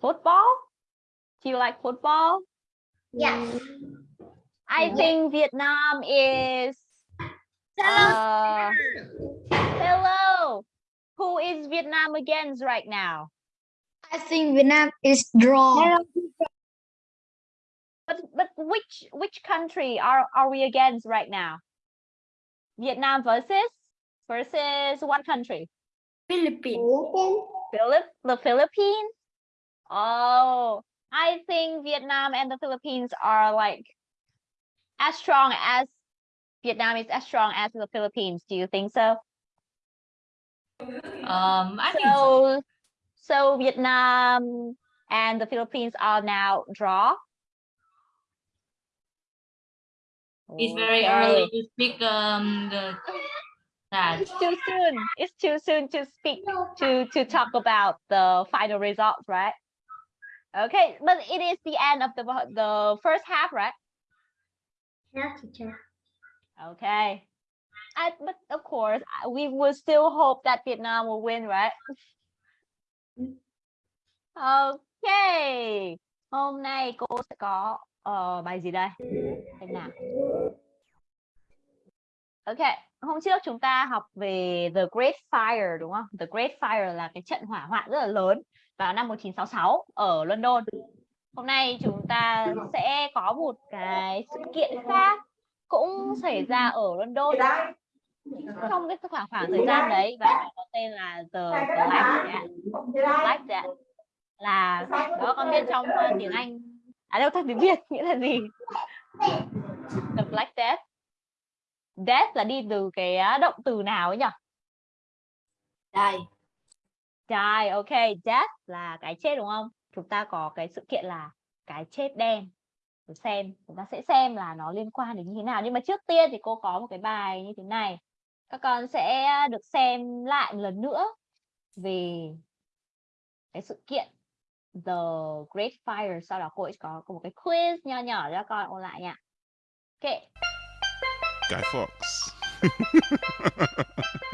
Football? Do you like football? Yes. I think Vietnam is uh, hello. Who is Vietnam against right now? I think Vietnam is draw. But but which which country are are we against right now? Vietnam versus versus what country? Philippines. Philip the Philippines. Oh, I think Vietnam and the Philippines are like as strong as Vietnam is as strong as the Philippines. Do you think so? Um, I think so. So so Vietnam and the Philippines are now draw. It's very Okay. early to speak um the that. It's too soon. It's too soon to speak to to talk about the final results, right? Okay, but it is the end of the the first half, right? Yes, teacher. Okay. I, but of course, we will still hope that Vietnam will win, right? Okay. Hôm nay cô sẽ có ờ, bài gì đây? Xem nào. Ok, hôm trước chúng ta học về The Great Fire đúng không? The Great Fire là cái trận hỏa hoạn rất là lớn vào năm 1966 ở London. Hôm nay chúng ta sẽ có một cái sự kiện khác cũng xảy ra ở London trong cái khoảng khoảng thời gian đấy, và có tên là the Black Black Death là đó, con biết trong ờ, tiếng Anh à đâu tiếng Việt, nghĩa là gì? The Black Death. Death là đi từ cái động từ nào ấy nhỉ? Đây. Die, ok, death là cái chết đúng không? Chúng ta có cái sự kiện là cái chết đen. Để xem, chúng ta sẽ xem là nó liên quan đến như thế nào. Nhưng mà trước tiên thì cô có một cái bài như thế này. Các con sẽ được xem lại một lần nữa về cái sự kiện The Great Fire. Sau đó cô ấy có, có một cái quiz nho nhỏ cho các con ôn lại nha. Ok, Guy Fox.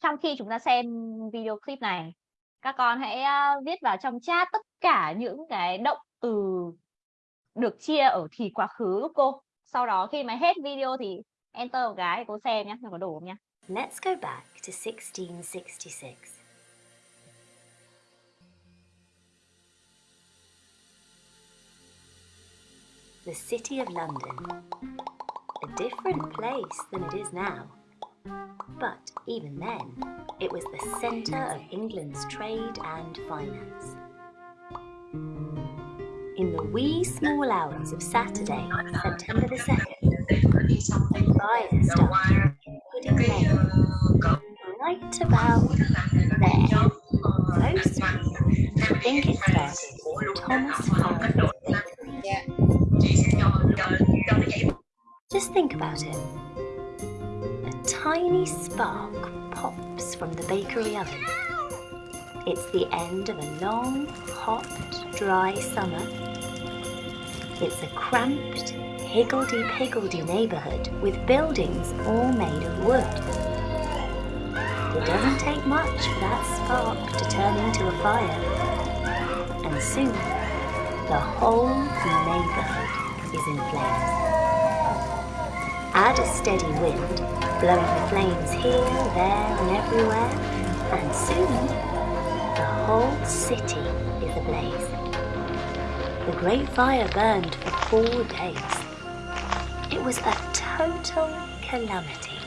Trong khi chúng ta xem video clip này, các con hãy uh, viết vào trong chat tất cả những cái động từ được chia ở thì quá khứ giúp cô. Sau đó khi mà hết video thì enter một cái cô xem nhé, nó có đủ không nhé Let's go back to 1666. The City of London. A different place than it is now. But even then, it was the centre of England's trade and finance. In the wee small hours of Saturday, September the 2nd, fire started in Pudding Lane, right about there. Most people think it started Thomas bakery. Just think about it. A tiny spark pops from the bakery oven. It's the end of a long, hot, dry summer. It's a cramped, higgledy-piggledy neighbourhood with buildings all made of wood. It doesn't take much for that spark to turn into a fire. And soon, the whole neighbourhood is in flames. Add a steady wind, blowing the flames here, there and everywhere, and soon, the whole city is ablaze. The Great Fire burned for four days. It was a total calamity.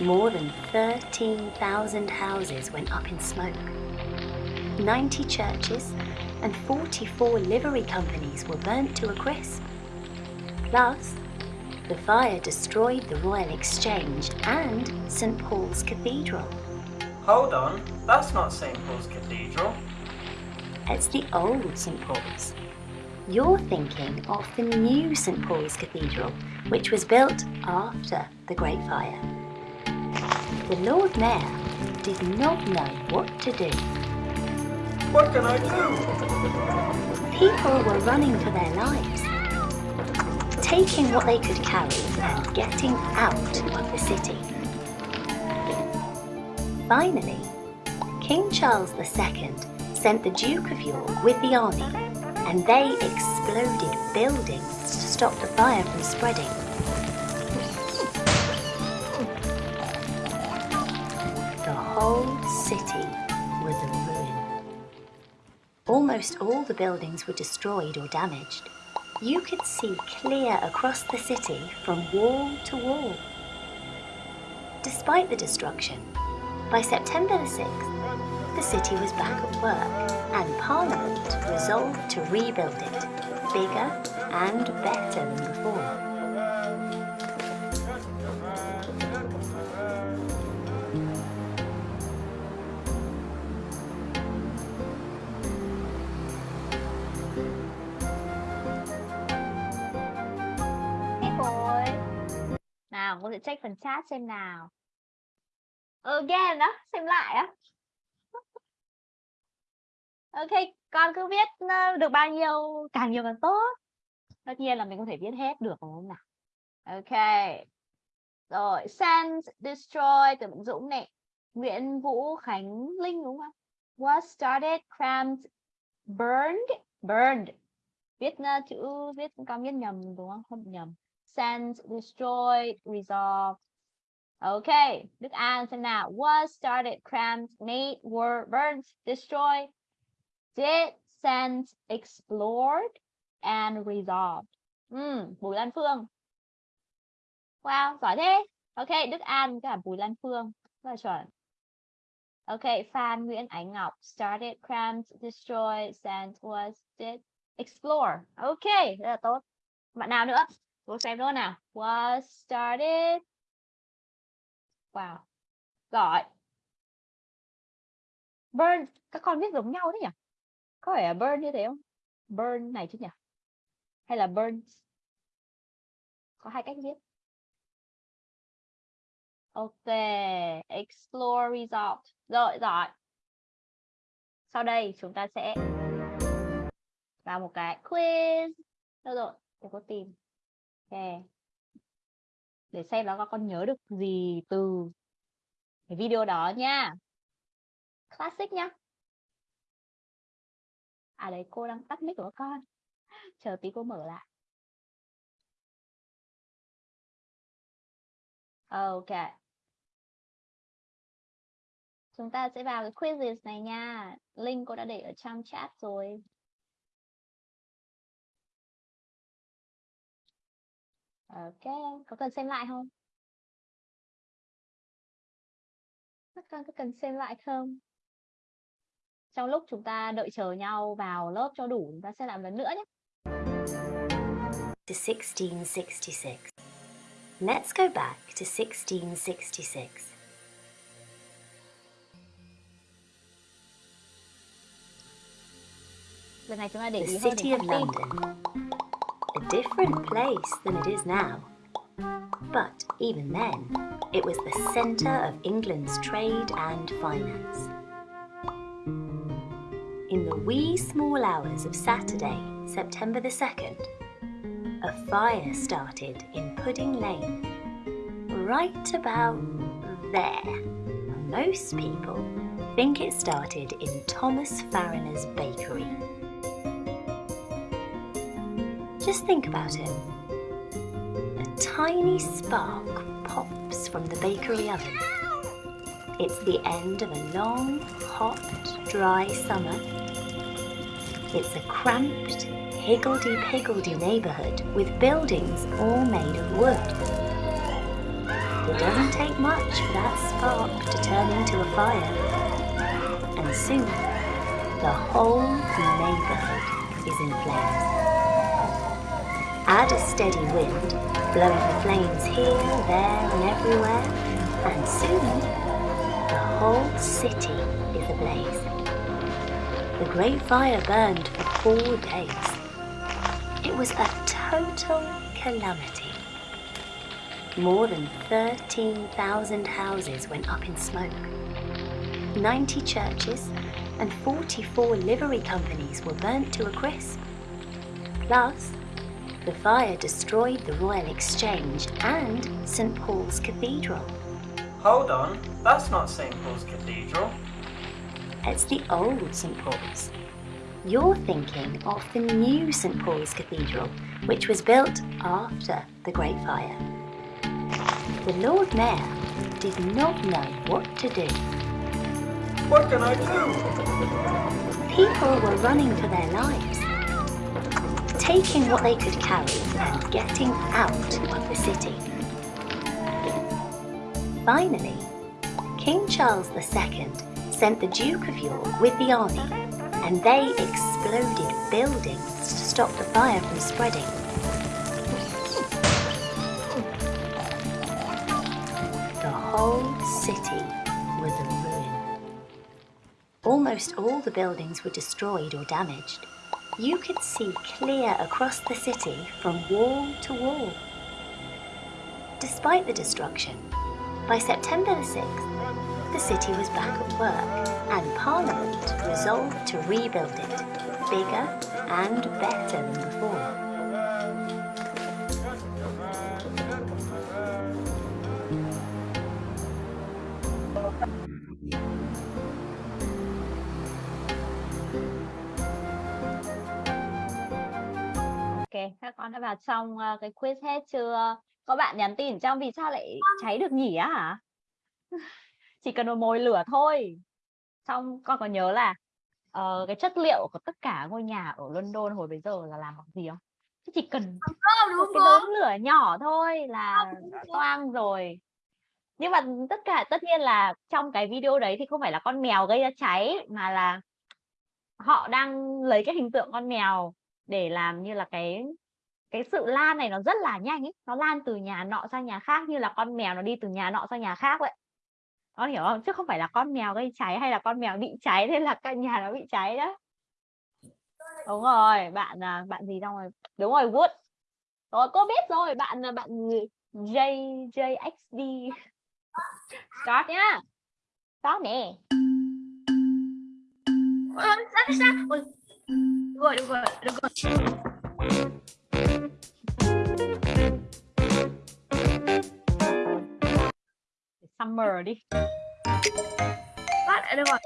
More than 13,000 houses went up in smoke. 90 churches and 44 livery companies were burnt to a crisp. Plus, the fire destroyed the Royal Exchange and St Paul's Cathedral. Hold on, that's not St. Paul's Cathedral. It's the old St Paul's. You're thinking of the new St Paul's Cathedral, which was built after the Great Fire. The Lord Mayor did not know what to do. What can I do? People were running for their lives, taking what they could carry and getting out of the city. Finally, King Charles II sent the Duke of York with the army, and they exploded buildings to stop the fire from spreading. The whole city was a ruin. Almost all the buildings were destroyed or damaged. You could see clear across the city from wall to wall. Despite the destruction, by September the 6th, the city was back at work and Parliament resolved to rebuild it, bigger and better than before. Nào, cô sẽ check phần chat xem nào. Again đó, xem lại á. Ok, con cứ viết ờ, được bao nhiêu, càng nhiều càng tốt. Tất nhiên là mình có thể viết hết được đúng không nào? Ok. Rồi, send, destroy từ Dũng này. Nguyễn Vũ Khánh Linh đúng không? Was started, cramped burned, burned. Viết ờ, chữ, viết con viết nhầm đúng không? Không nhầm. Send, destroy, resolve. Okay, Đức An xem nào. Was started, crammed, made, were, burned, destroyed, did, sent, explored, and resolved. Ừ, Bùi Lan Phương. Wow, giỏi thế. Ok, Đức An cả Bùi Lan Phương. Rất là chuẩn. Ok, Phan Nguyễn Ánh Ngọc. Started, crammed, destroyed, sent, was, did, explore. Ok, rất là tốt. Bạn nào nữa? Cô xem nữa nào. Was started. Wow. Giỏi. Burn. Các con viết giống nhau thế nhỉ? Có phải là burn như thế không? Burn này chứ nhỉ? Hay là burns? Có hai cách viết. Ok. Explore result. Rồi, giỏi. Sau đây chúng ta sẽ vào một cái quiz. Đâu rồi? Để cô tìm. Ok. Để xem nó con nhớ được gì từ cái video đó nha. Classic nhá. À đấy, cô đang tắt mic của con. Chờ tí cô mở lại. Ok. Chúng ta sẽ vào cái quizzes này nha. Link cô đã để ở trong chat rồi. Ok, có cần xem lại không? Các con có cần xem lại không? Trong lúc chúng ta đợi chờ nhau vào lớp cho đủ, chúng ta sẽ làm lần nữa nhé. To 1666. Let's go back to 1666. Lần này chúng ta để ý hơn đến different place than it is now. But even then, it was the centre of England's trade and finance. In the wee small hours of Saturday, September the 2nd, a fire started in Pudding Lane, right about there. Most people think it started in Thomas Farriner's bakery. Just think about it. A tiny spark pops from the bakery oven. It's the end of a long, hot, dry summer. It's a cramped, higgledy-piggledy neighbourhood with buildings all made of wood. It doesn't take much for that spark to turn into a fire. And soon, the whole neighbourhood is in flames. Add a steady wind, blowing the flames here, there and everywhere, and soon the whole city is ablaze. The Great Fire burned for four days. It was a total calamity. More than 13,000 houses went up in smoke. 90 churches and 44 livery companies were burnt to a crisp. Plus, the fire destroyed the Royal Exchange and St Paul's Cathedral. Hold on, that's not St. Paul's Cathedral. It's the old St Paul's. You're thinking of the new St Paul's Cathedral, which was built after the Great Fire. The Lord Mayor did not know what to do. What can I do? People were running for their lives, taking what they could carry and getting out of the city. Finally, King Charles II sent the Duke of York with the army, and they exploded buildings to stop the fire from spreading. The whole city was a ruin. Almost all the buildings were destroyed or damaged. You could see clear across the city from wall to wall. Despite the destruction, by September the 6th, the city was back at work and Parliament resolved to rebuild it, bigger and better than before. Các con đã vào trong ờ, cái quiz hết chưa? Có bạn nhắn tin trong vì sao lại cháy được nhỉ á hả? Chỉ cần một mồi lửa thôi. Xong con có nhớ là ờ, cái chất liệu của tất cả ngôi nhà ở London hồi bấy giờ là làm bằng gì không? Chứ Chỉ cần một cái đốm lửa nhỏ thôi là toang rồi. Nhưng mà tất cả tất nhiên là trong cái video đấy thì không phải là con mèo gây ra cháy mà là họ đang lấy cái hình tượng con mèo để làm như là cái cái sự lan này nó rất là nhanh ấy. Nó lan từ nhà nọ sang nhà khác như là con mèo nó đi từ nhà nọ sang nhà khác vậy. Con hiểu không? Chứ không phải là con mèo gây cháy hay là con mèo bị cháy nên là căn nhà nó bị cháy đó. Đúng rồi bạn à, bạn gì đâu rồi? Đúng rồi Wood. Rồi cô biết rồi bạn là bạn J JXD start nhá. Start nè. Được rồi, được rồi, được rồi. summer đi Phát lại được rồi.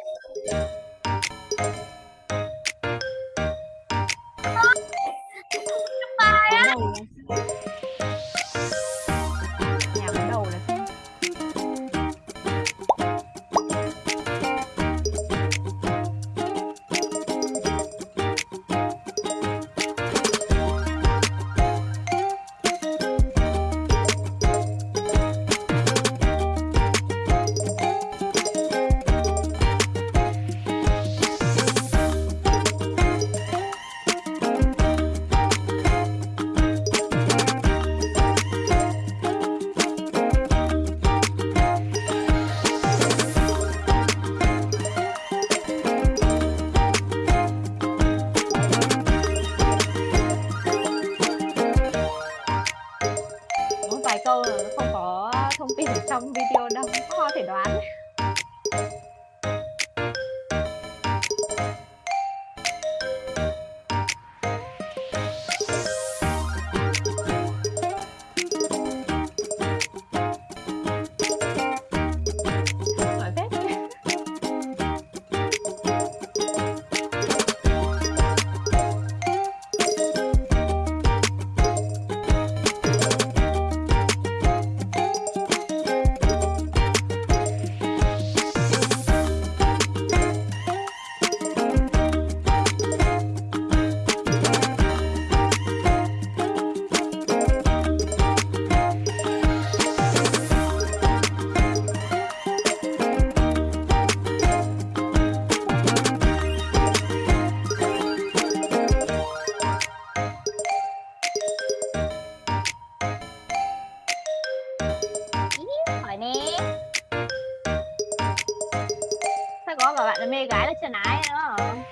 Có bảo bạn là mê gái là chân ái nữa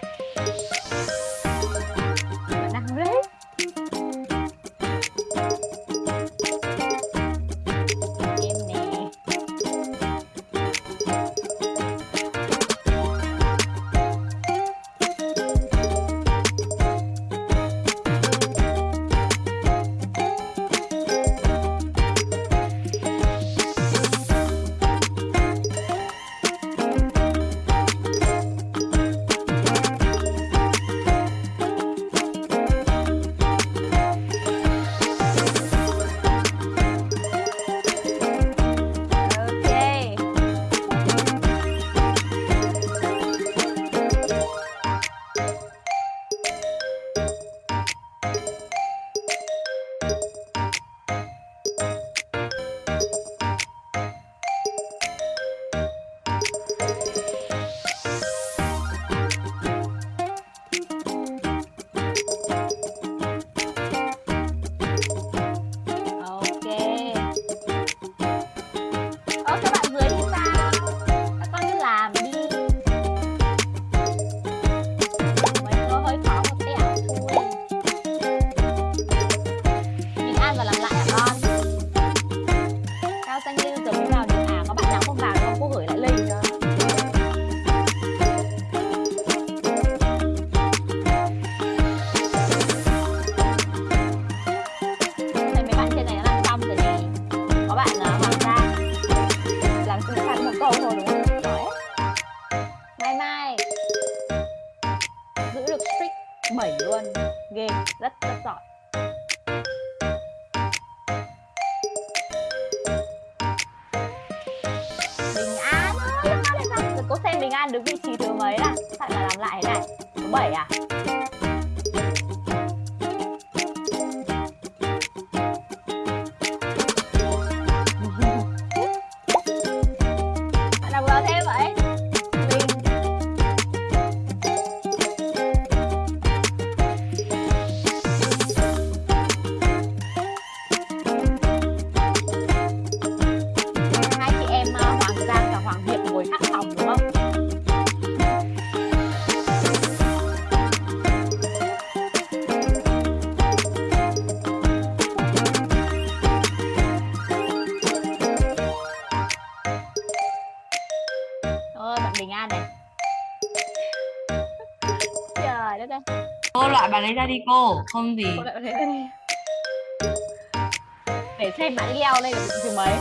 được vị trí thứ mấy là sao lại làm lại thế này? Thứ bảy à? Đi cô không Cô này. Để xem bạn leo vị trí mấy.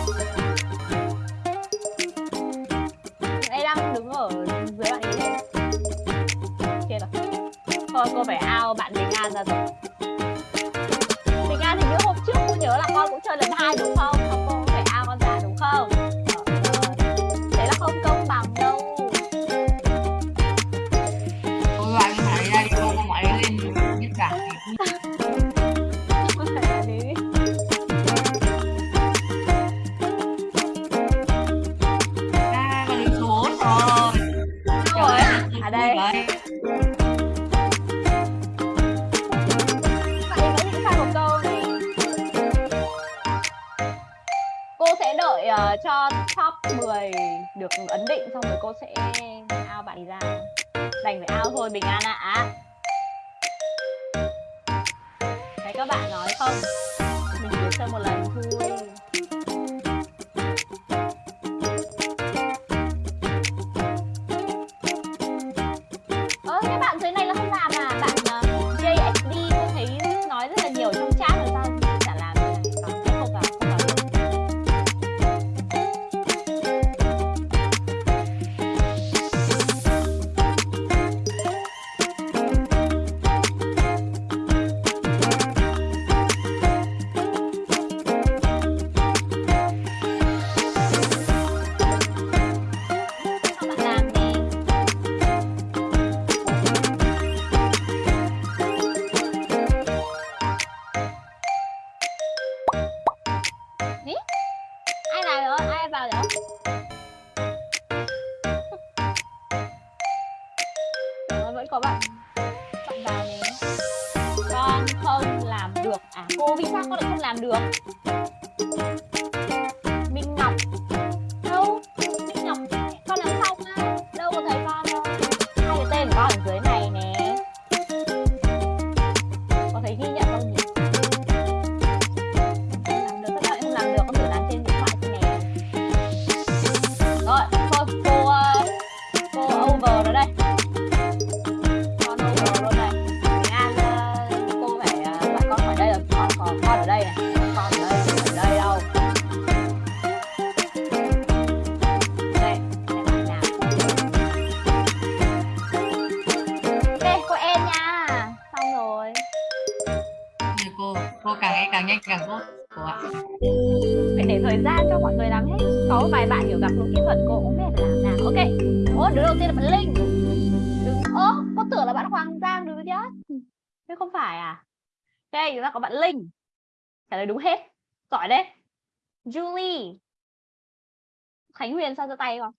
Giơ tay không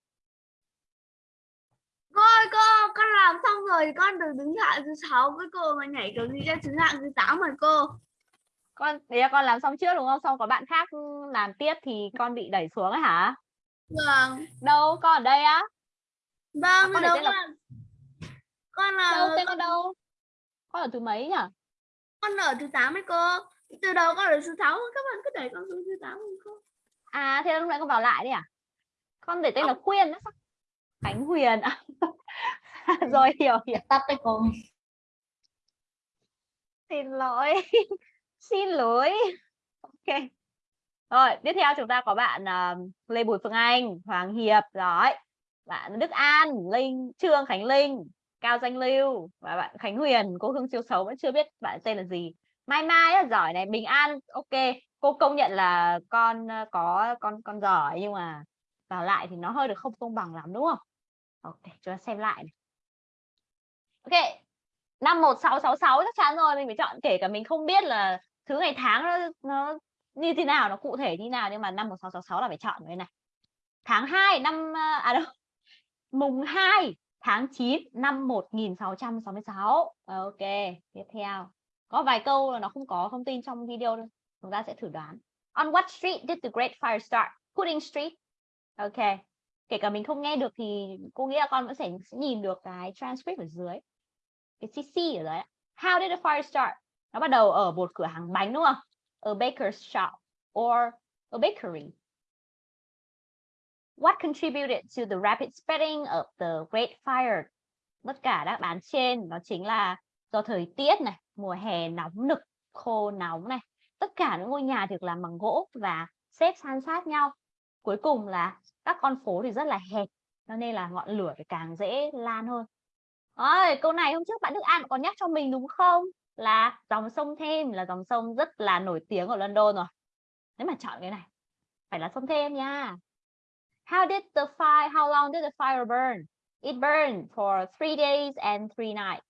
ơi cô, con làm xong rồi con được đứng hạng thứ sáu với cô mà nhảy kiểu gì ra thứ hạng thứ 8 rồi cô. con đấy là con làm xong trước đúng không xong có bạn khác làm tiếp thì con bị đẩy xuống ấy hả Vâng. đâu con ở đây á Vâng, con đâu là- là con là đâu tên con đâu con ở thứ mấy nhỉ con ở thứ 8 ấy cô. Từ đầu con ở thứ 6, các bạn cứ đẩy con xuống thứ 8 rồi cô. À thế lúc nãy con vào lại đi à? Con để tên là Khuyên á sao? Khánh Huyền à? Rồi hiểu hiểu. tắt đấy cô Xin lỗi. Xin lỗi. Ok. Rồi, tiếp theo chúng ta có bạn uh, Lê Bùi Phương Anh, Hoàng Hiệp, rồi. Bạn Đức An, Linh, Trương Khánh Linh, Cao Danh Lưu và bạn Khánh Huyền cô Hương siêu xấu vẫn chưa biết bạn tên là gì Mai Mai rất giỏi này Bình An ok cô công nhận là con ờ, có con con giỏi nhưng mà vào lại thì nó hơi được không công bằng lắm đúng không? Ok chúng ta xem lại này. ok năm 1666 chắc chắn rồi mình phải chọn kể cả mình không biết là thứ ngày tháng nó, nó như thế nào nó cụ thể như nào nhưng mà năm 1666 là phải chọn cái này. Tháng 2 năm à, à đâu? Mùng 2 tháng 9 năm 1666 ok tiếp theo. Có vài câu là nó không có thông tin trong video đâu. Chúng ta sẽ thử đoán. On what street did the great fire start? Pudding Street ok. Kể cả mình không nghe được thì cô nghĩ là con vẫn sẽ, nhìn được cái transcript ở dưới. Cái CC ở đấy how did the fire start? Nó bắt đầu ở một cửa hàng bánh đúng không? A baker's shop or a bakery. What contributed to the rapid spreading of the great fire? Tất cả đáp án trên nó chính là do thời tiết này mùa hè nóng nực khô nóng này. Tất cả những ngôi nhà được làm bằng gỗ và xếp san sát nhau cuối cùng là các con phố thì rất là hẹp cho nên là ngọn lửa thì càng dễ lan hơn. Ôi, câu này hôm trước bạn Đức An còn nhắc cho mình đúng không? Là dòng sông Thêm là dòng sông rất là nổi tiếng ở London rồi. Nếu mà chọn cái này phải là sông Thêm nha. How did the fire how long did the fire burn? It burned for three days and three nights.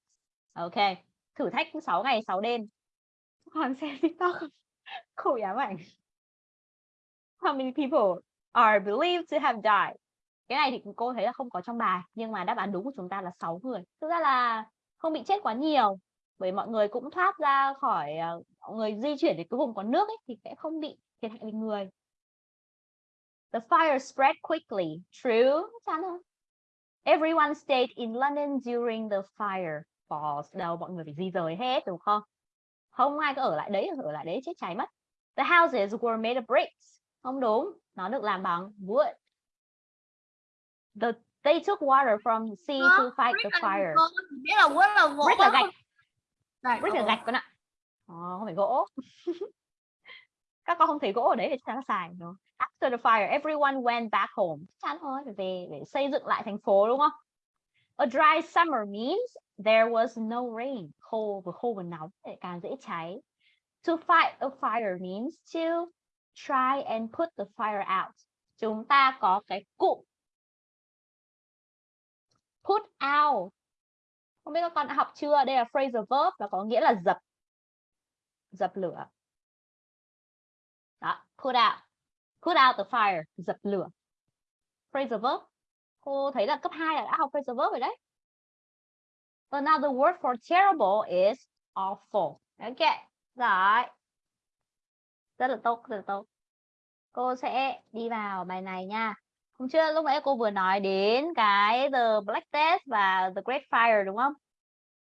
Ok thử thách 6 ngày 6 đêm. Còn xem TikTok khổ ám ảnh How many people are believed to have died cái này thì cô thấy là không có trong bài nhưng mà đáp án đúng của chúng ta là 6 người thực ra là không bị chết quá nhiều bởi mọi người cũng thoát ra khỏi ờ, mọi người di chuyển đến cái vùng có nước ấy, thì sẽ không bị thiệt hại về người The fire spread quickly. True. Chán không? Everyone stayed in London during the fire. False. Đâu mọi người phải di rời hết đúng không? Không ai có ở lại đấy, ở lại đấy chết cháy mất. The houses were made of bricks. Không đúng. Nó được làm bằng wood. The they took water from the sea Có, to fight the fire. biết là wood là gỗ Brick là gạch, Gạch, brick là gạch con ạ. Ờ, không phải gỗ. Các con không thấy gỗ ở đấy chắc chắn là xài đúng không? After the fire, everyone went back home. Chắn thôi, phải về để xây dựng lại thành phố đúng không? A dry summer means there was no rain. Khô vừa khô vừa nóng để càng dễ cháy. To fight a fire means to try and put the fire out. Chúng ta có cái cụm put out. Không biết các con đã học chưa? Đây là phrasal verb và có nghĩa là dập dập lửa. Đó, put out. Put out the fire, dập lửa. Phrasal verb. Cô thấy là cấp 2 là đã học phrasal verb rồi đấy. Another word for terrible is awful. Okay, rồi. Rất là tốt, rất là tốt. Cô sẽ đi vào bài này nha. Hôm trước lúc nãy cô vừa nói đến cái The Black Death và The Great Fire đúng không?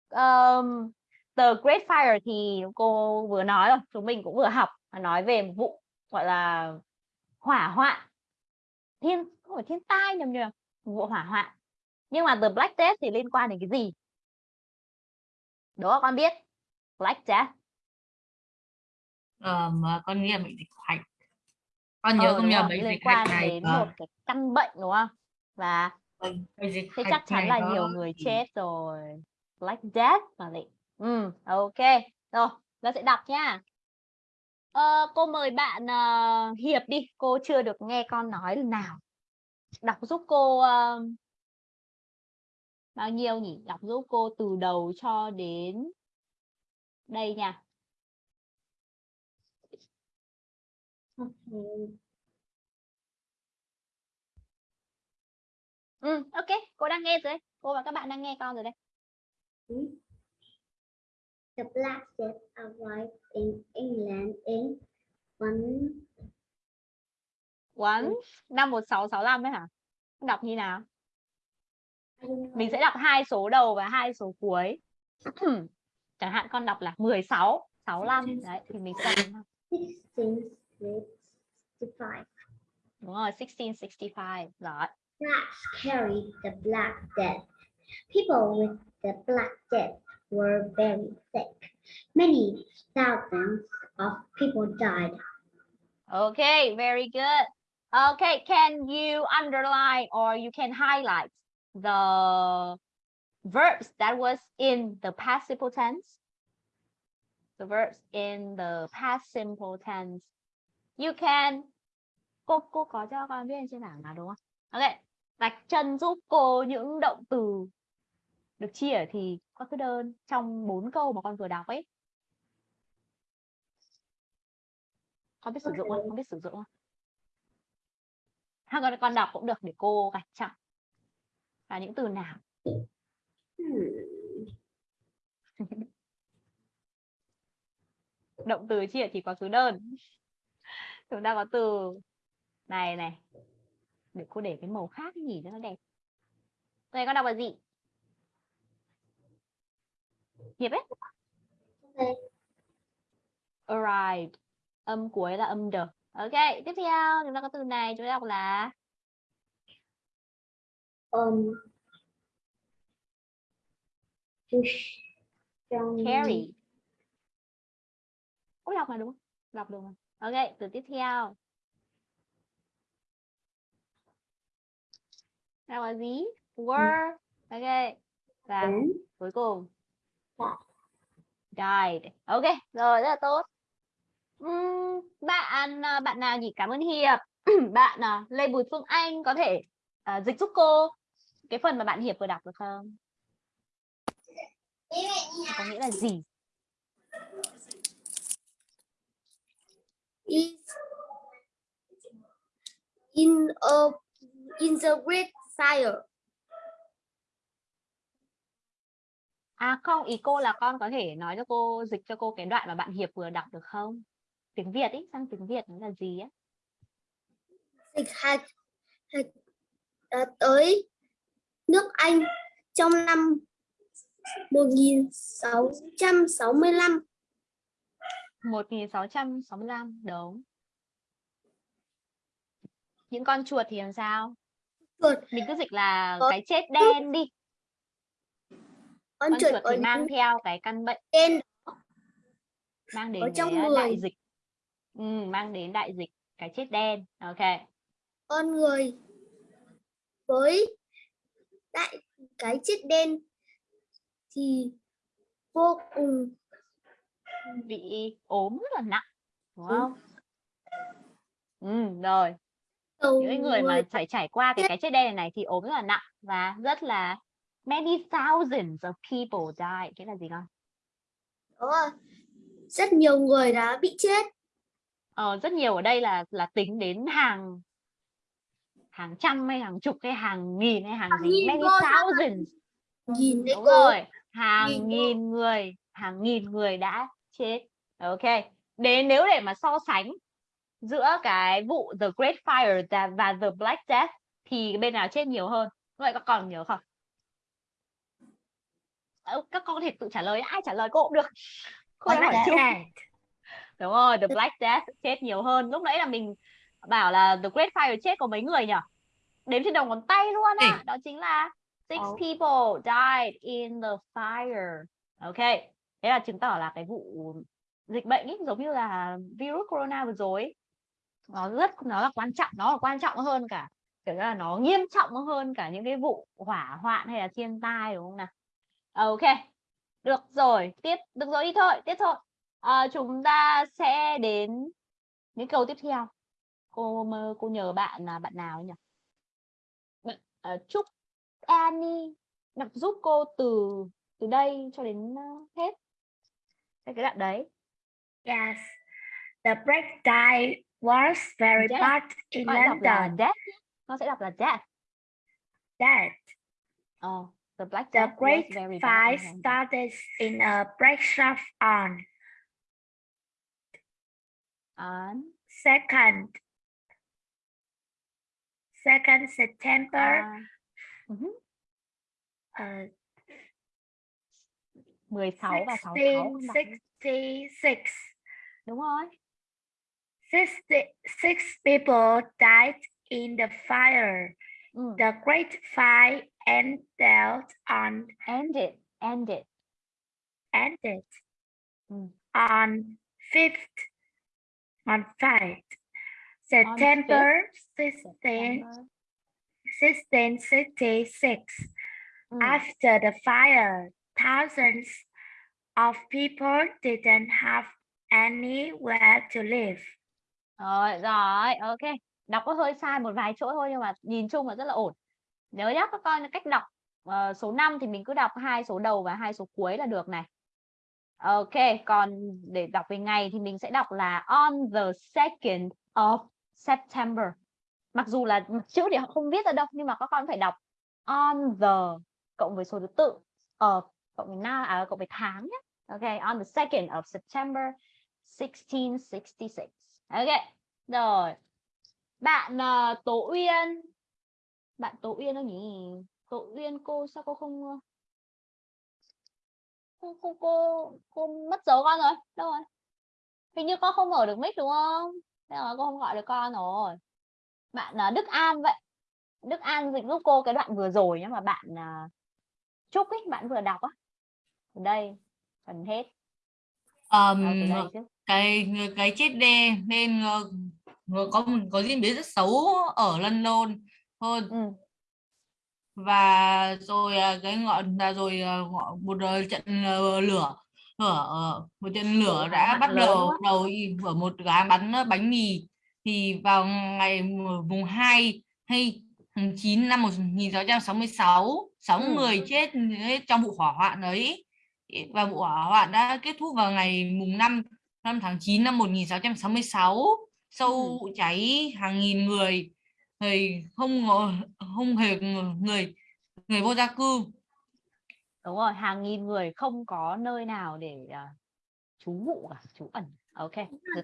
Um, The Great Fire thì cô vừa nói rồi, chúng mình cũng vừa học nói về một vụ gọi là hỏa hoạn thiên không phải thiên tai nhầm nhầm vụ hỏa hoạn nhưng mà The Black Death thì liên quan đến cái gì đó con biết Black Death mà con nghe bệnh dịch hạch con nhớ Ờ, không nhờ bệnh dịch quan này đến ờ, một cái căn bệnh đúng không? Và dịch thế chắc chắn là nó nhiều người chết rồi. Black Death mà lị. Ừ ok. Rồi nó sẽ đọc nha. Ờ, cô mời bạn ờ, Hiệp đi. Cô chưa được nghe con nói lần nào. Đọc giúp cô ờ, bao nhiêu nhỉ? Đọc giúp cô từ đầu cho đến đây nha ừ ok. Cô đang nghe rồi đấy. Cô và các bạn đang nghe con rồi đây The Black Death arrived in England in one One? Năm 1665 ấy hả? Đọc như nào? Mình sẽ đọc hai số đầu và hai số cuối. Chẳng hạn con đọc là 16 65 đấy thì mình sẽ đọc 1665. đúng rồi 1665 rồi Blacks carried the Black Death. People with the Black Death were very sick. Many thousands of people died. Okay, very good. Okay, can you underline or you can highlight the verbs that was in the past simple tense. The verbs in the past simple tense. You can cô cô có cho con viết trên bảng nào đúng không? Ok, vạch chân giúp cô những động từ được chia thì có cái đơn trong bốn câu mà con vừa đọc ấy. Con biết sử dụng không? Con biết sử dụng không? Hai con con đọc cũng được để cô gạch chặn. Là những từ nào? Động từ chia thì có số đơn. Chúng ta có từ này này. Để cô để cái màu khác nhỉ cho nó đẹp. Này con đọc là gì? Hiệp ấy. Arrived. Âm cuối là âm đờ. Ok, tiếp theo chúng ta có từ này chúng ta đọc là Um, carry. Cô đọc là đúng không? Đọc được mà. Ok, từ tiếp theo. Đọc là gì? Were. Ok. Và đến cuối cùng Died. Ok, rồi rất là tốt. Ừm, bạn à, bạn nào nhỉ? Cảm ơn Hiệp. bạn à, Lê Bùi Phương Anh có thể à, dịch giúp cô cái phần mà bạn Hiệp vừa đọc được không? Có nghĩa là gì? Is in a in the great fire. À không, ý cô là con có thể nói cho cô dịch cho cô cái đoạn mà bạn Hiệp vừa đọc được không? Tiếng Việt ý, sang tiếng Việt nó là gì á? Dịch hạt, hạt đã tới nước Anh trong năm 1665. 1665 đúng. Những con chuột thì làm sao? Chuột Mình cứ dịch là Có cái chết đen đi. con Con chuột chuột thì mang theo cái căn bệnh tên mang đến ở trong người. đại dịch. Ừ, mang đến đại dịch cái chết đen. Ok. con người với đại cái chết đen thì vô cùng Bị ốm rất là nặng, đúng Ừ. không? Ừ, rồi. những người mà phải trải qua cái cái chết đen này, này thì ốm rất là nặng và rất là many thousands of people died cái là gì con? Rất nhiều người đã bị chết. Ờ, rất nhiều ở đây là là tính đến hàng hàng trăm hay hàng chục hay hàng nghìn hay hàng Hàng gì nghìn many thousands. Đấy đúng rồi. Hàng Nghìn nghìn người hàng nghìn người đã chết. Ok. Đến nếu để mà so sánh giữa cái vụ the Great Fire và- và the Black Death thì bên nào chết nhiều hơn? Vậy các con nhớ không? Các con có thể tự trả lời ai trả lời cô cũng được. Cô đã hỏi chung đúng rồi the Black Death chết nhiều hơn. Lúc nãy là mình bảo là the Great Fire chết có mấy người nhỉ đếm trên đầu ngón tay luôn á. Đó chính là six people died in the fire. Ok thế là chứng tỏ là cái vụ dịch bệnh ấy giống như là virus corona vừa rồi nó rất nó là quan trọng nó là quan trọng hơn cả kiểu là nó nghiêm trọng hơn cả những cái vụ hỏa hoạn hay là thiên tai đúng không nào? Ok được rồi tiếp được rồi đi thôi tiếp thôi. À, chúng ta sẽ đến những câu tiếp theo. Cô mơ- cô nhờ bạn là bạn nào nhỉ? Bạn, à, chúc Annie đọc giúp cô từ từ đây cho đến ờ, hết cái cái đoạn đấy. Yes. The break die was very Death. bad in con đọc là London. death con sẽ đọc là death. That Ờ, the black the death was great very bad fire in London. started in a break shop on. On. Second. Second September. Uh, mhm, uh, 16 và 66 con 1666. đúng rồi 60, six people died in the fire. ừ. The Great Fire ended on ended ended ended Mm. on fifth on fifth September 16, 1666. Ừ. After the fire, thousands of people didn't have anywhere to live. Rồi, rồi, ok. Đọc có hơi sai một vài chỗ thôi nhưng mà nhìn chung là rất là ổn. Nhớ nhá các con cách đọc uh, số 5 thì mình cứ đọc hai số đầu và hai số cuối là được này. Ok, còn để đọc về ngày thì mình sẽ đọc là on the 2nd of September. Mặc dù là chữ thì họ không viết ra đâu nhưng mà các con phải đọc on the cộng với số thứ tự of cộng với năm à, à cộng với tháng nhé. Ok, on the 2nd of September 1666. Ok. Rồi. Bạn uh, Tố Uyên. Bạn Tố Uyên đâu nhỉ? Tố Uyên cô sao cô không ờ, cô cô cô, cô mất dấu con rồi. Đâu rồi? Hình như con không mở được mic đúng không? Thế là cô không gọi được con rồi. Bạn uh, Đức An vậy. Đức An dịch giúp cô cái đoạn vừa rồi nhưng mà bạn uh, Trúc ấy, bạn vừa đọc á. Ở đây phần hết. um, Ở chứ. cái cái chết đen nên ờ, ờ, có có diễn biến rất xấu ở London thôi Ừ. và rồi à, cái ngọn là rồi à, ngọn- một ờ, trận ờ, lửa ờ, một trận lửa đã bắt đầu đầu ở một gái bán bánh mì thì vào ngày mùng mùng 2 hay tháng 9 năm 1666 sáu Ừ. người chết trong vụ hỏa hoạn ấy và vụ hỏa hoạn đã kết thúc vào ngày mùng 5 năm tháng 9 năm 1666 sau Ừ. vụ cháy hàng nghìn người người không không hề người người vô gia cư Đúng rồi, hàng nghìn người không có nơi nào để à, trú ngụ cả, trú ẩn. Ok,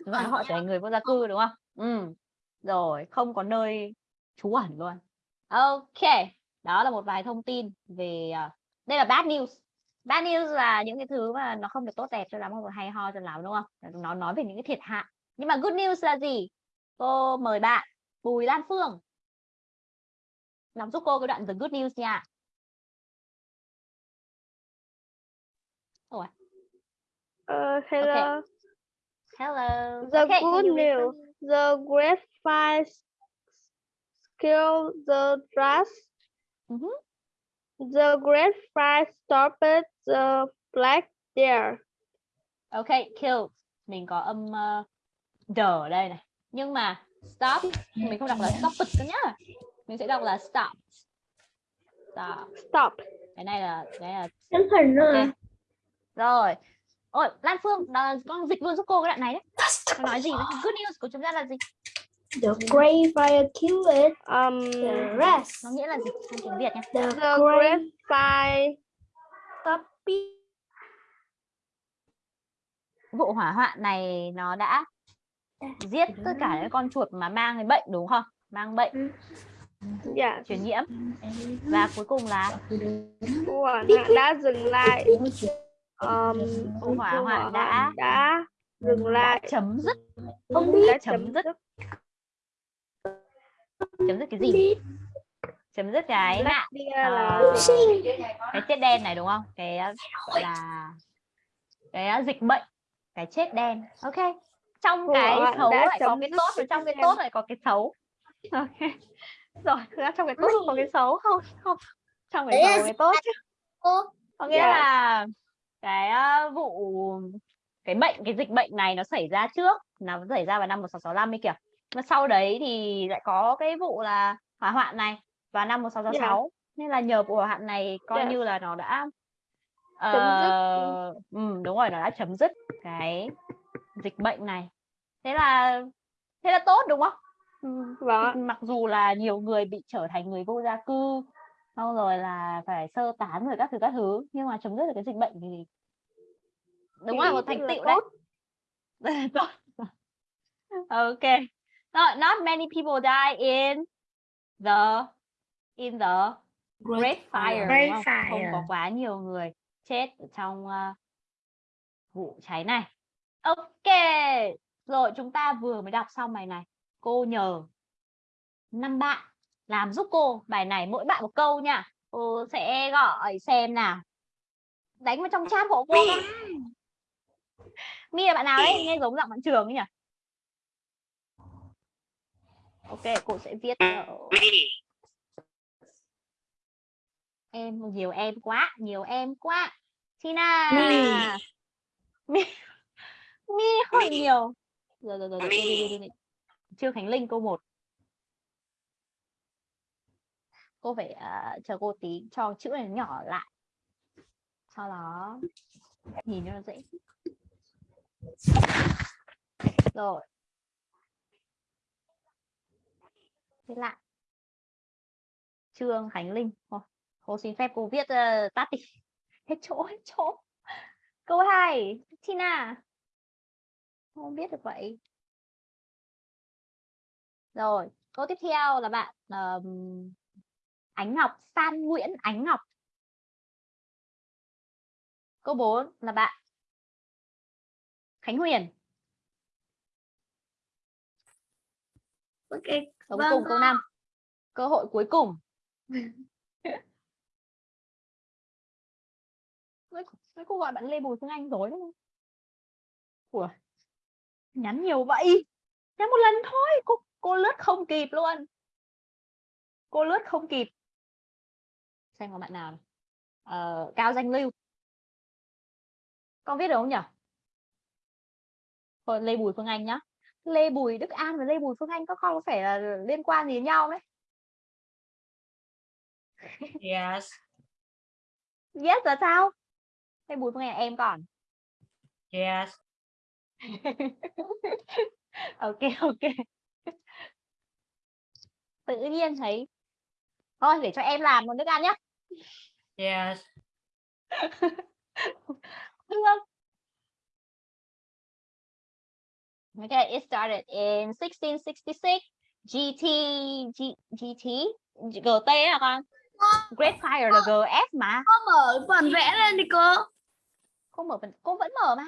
chúng ta họ trở thành người vô gia cư đúng không? Ừ. Rồi, không có nơi trú ẩn luôn. Ok, đó là một vài thông tin về à, đây là bad news. Bad news là những cái thứ mà nó không được tốt đẹp cho lắm, không được hay ho cho lắm đúng không? Nó nói về những cái thiệt hại. Nhưng mà good news là gì? Cô mời bạn Bùi Lan Phương đọc giúp cô cái đoạn the good news nha. Ủa, Uh, hello. hello. The Okay, good news. The great fire s- killed the dust. Mhm. The great fire stopped the black deer. Ok, killed. Mình có âm uh, đờ ở đây này. Nhưng mà stop mình không đọc là stop it nhá. Mình sẽ đọc là stop. Stop. Stop. Cái này là cái là Tấm hình nữa. ok. Rồi. Ôi, Lan Phương, đó, con dịch luôn giúp cô cái đoạn này đấy. Con nói gì? Good news của chúng ta là gì? The great fire killed Um, the rest. Nó nghĩa là gì? Trong tiếng Việt nhé. The the great great fire Vụ hỏa hoạn này nó đã giết tất cả những con chuột mà mang cái bệnh đúng không? Mang bệnh yeah, truyền nhiễm. Và cuối cùng là vụ hỏa hoạn đã dừng lại. Um, vụ hỏa hoạn đã đã dừng lại. chấm dứt không biết chấm dứt. Chấm dứt cái gì? Chấm dứt cái là ờ, cái chết đen này đúng không? Cái gọi là cái ờ, dịch bệnh cái chết đen. Ok. Trong Vụ cái xấu lại có cái tốt và trong cái tốt lại có cái xấu. Ok. Rồi thực ra trong cái tốt có cái xấu không? Không. Trong cái xấu cái tốt chứ. Có nghĩa Dạ. là cái ờ, vụ cái bệnh cái dịch bệnh này nó xảy ra trước nó xảy ra vào năm 1665 ấy kìa mà sau đấy thì lại có cái vụ là hỏa hoạn này vào năm 1666 nên là nhờ vụ hỏa hoạn này coi Dạ. như là nó đã Chấm dứt. ừ, đúng rồi nó đã chấm dứt cái dịch bệnh này. Thế là thế là tốt đúng không? Ừ, Vâng mặc dù là nhiều người bị trở thành người vô gia cư xong rồi là phải sơ tán rồi các thứ các thứ nhưng mà chấm dứt được cái dịch bệnh thì đúng Thì là một thành tựu đấy. tốt. Ok not, not many people die in the in the Great Fire Great không? Không có Fire. quá nhiều người chết ở trong ờ, vụ cháy này. Ok. Rồi chúng ta vừa mới đọc xong bài này. Cô nhờ năm bạn làm giúp cô bài này mỗi bạn một câu nha. Cô sẽ gọi xem nào. Đánh vào trong chat của cô. Mi là bạn nào đấy? Nghe giống giọng bạn trường ấy nhỉ? Ok, cô sẽ viết ở em nhiều em quá nhiều em quá. Tina! Mi. mi mi hơi nhiều. Rồi rồi rồi, rồi. đi, đi, đi, đi. Trương Khánh Linh câu 1 cô phải ờ, chờ cô tí cho chữ này nhỏ lại. Sau đó nhìn cho nó dễ. Rồi thế lại. Trương Khánh Linh. Thôi, cô xin phép cô viết uh, tắt đi. Hết chỗ hết chỗ. Câu 2 Tina. Không biết được vậy. Rồi câu tiếp theo là bạn um, Ánh Ngọc San Nguyễn Ánh Ngọc. Câu 4 là bạn Khánh Huyền. Ok cuối Vâng, cùng câu 5 cơ hội cuối cùng. Mấy cô gọi bạn Lê Bùi Phương Anh rồi không Ủa, nhắn nhiều vậy? Nhắn một lần thôi. Cô cô lướt không kịp luôn. Cô lướt không kịp. Xem có bạn nào. Ờ, cao danh lưu. Con viết được không nhỉ? Thôi, Lê Bùi Phương Anh nhá Lê Bùi Đức An và Lê Bùi Phương Anh có không có phải là liên quan gì đến nhau đấy? Yes. yes là sao? Lê Bùi Phương Anh là em còn. Yes. ok ok. Tự nhiên thấy. Thôi để cho em làm một nước ăn nhá. Yes. được Okay, it started in 1666. GT, G, GT, GT là con. Great Fire là GF mà. cô mở bản vẽ lên đi cô Cô mở phần, cô vẫn mở mà.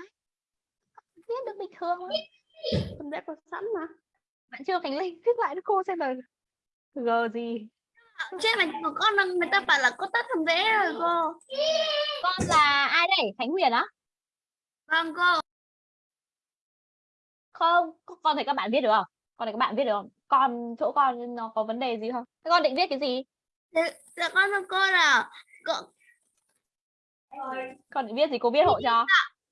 Viết được bình thường thôi. Phần vẽ có sẵn mà. Bạn chưa Khánh Linh viết lại cho cô xem là G gì. trên này của con người ta bảo là có tắt phần vẽ rồi cô Con là ai đây? Khánh Huyền á? vâng cô Không, con thấy các bạn viết được không? Con thấy các bạn viết được không? Con chỗ con nó có vấn đề gì không? Thế con định viết cái gì? dạ con thưa cô là cô Con định viết gì cô viết hộ cho?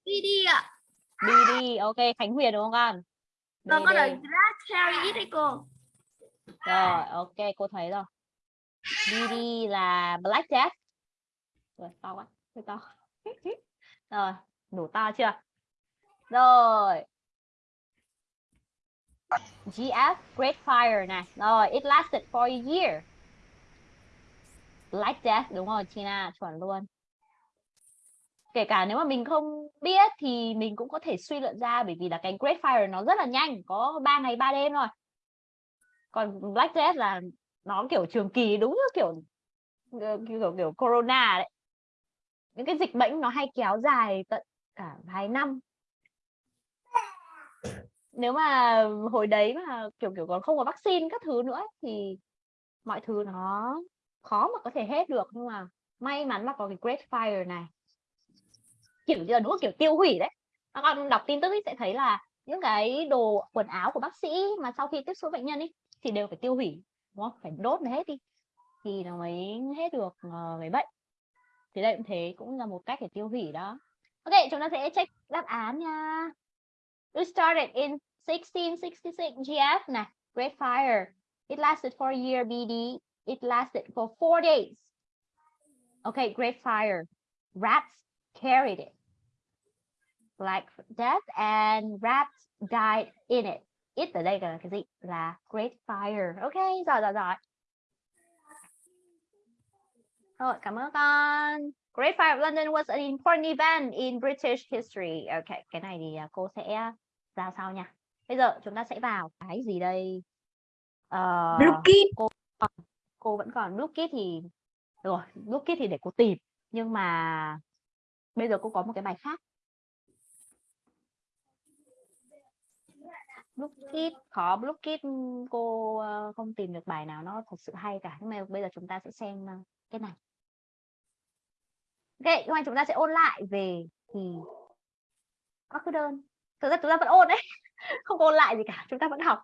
đi đi ạ Đi đi, ok, Khánh Huyền đúng không con? con BD. là Cherry đấy cô Rồi, ok, cô thấy rồi. BD là Black Death. Rồi, to quá, hơi to. rồi, đủ to chưa? Rồi. GF, Great Fire này. Rồi, it lasted for a year. Black Death, đúng rồi, Tina, chuẩn luôn. Kể cả nếu mà mình không biết thì mình cũng có thể suy luận ra bởi vì là cái Great Fire nó rất là nhanh, có 3 ngày 3 đêm rồi. còn Black Death là nó kiểu trường kỳ đúng như kiểu kiểu kiểu corona đấy những cái dịch bệnh nó hay kéo dài tận cả vài năm nếu mà hồi đấy mà kiểu kiểu còn không có vaccine các thứ nữa ấy, thì mọi thứ nó khó mà có thể hết được. Nhưng mà may mắn là có cái Great Fire này. Kiểu như là đúng là kiểu tiêu hủy đấy. Các con đọc tin tức ấy sẽ thấy là những cái đồ quần áo của bác sĩ mà sau khi tiếp xúc bệnh nhân ấy thì đều phải tiêu hủy đúng không? Phải đốt nó hết đi. Thì nó mới hết được người cái bệnh. Thì đây cũng thế cũng là một cách để tiêu hủy đó. Ok chúng ta sẽ check đáp án nha. It started in 1666 GF này Great Fire. It lasted for a year BD it lasted for four days. Okay Great Fire. Rats carried it. Like death and rats died in it. It ở đây là cái gì? Là Great Fire. Okay, giỏi giỏi giỏi. Rồi cảm ơn con. Great Fire of London was an important event in British history. Okay, cái này thì à, cô sẽ à, ra sau nha bây giờ chúng ta sẽ vào cái gì đây? Blue Kid cô cô vẫn còn Blue thì rồi Blue thì để cô tìm nhưng mà bây giờ cô có một cái bài khác. Blue Kid khó Blue Kid cô ờ, không tìm được bài nào nó thật sự hay cả. Nhưng mà bây giờ chúng ta sẽ xem ờ, cái này. Ok, hôm nay chúng ta sẽ ôn lại về thì các cái đơn. Thực ra chúng ta vẫn ôn đấy không ôn lại gì cả chúng ta vẫn học.